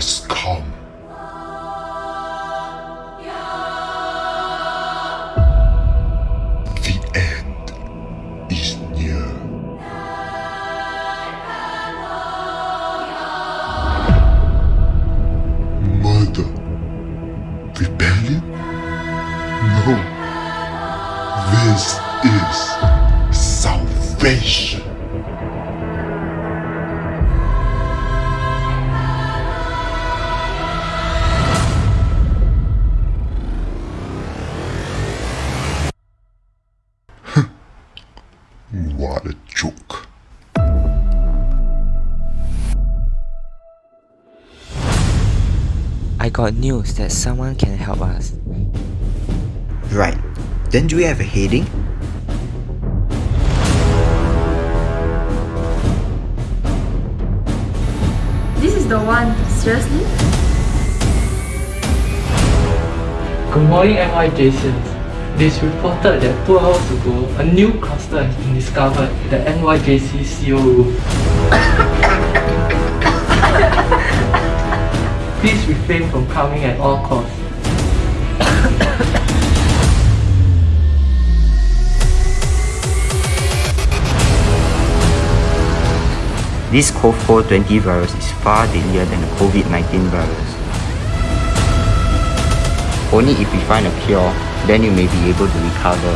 has come. The end is near. Murder. Rebellion? No. This is salvation. What a joke. I got news that someone can help us. Right. Then do we have a heading? This is the one, seriously? Good morning NYJCs. It is reported that two hours ago, a new cluster has been discovered at the NYJC CO room. Please refrain from coming at all costs. This COV420 virus is far deadlier than the COVID-19 virus. Only if we find a cure, then you may be able to recover.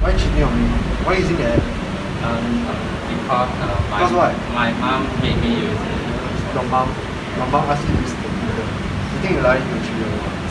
Why cheating on me? Why using the app? Um, because uh, my, Because what? my mom made me use it. Your mom, your mom asked you to use the computer. You think you're lying to your children?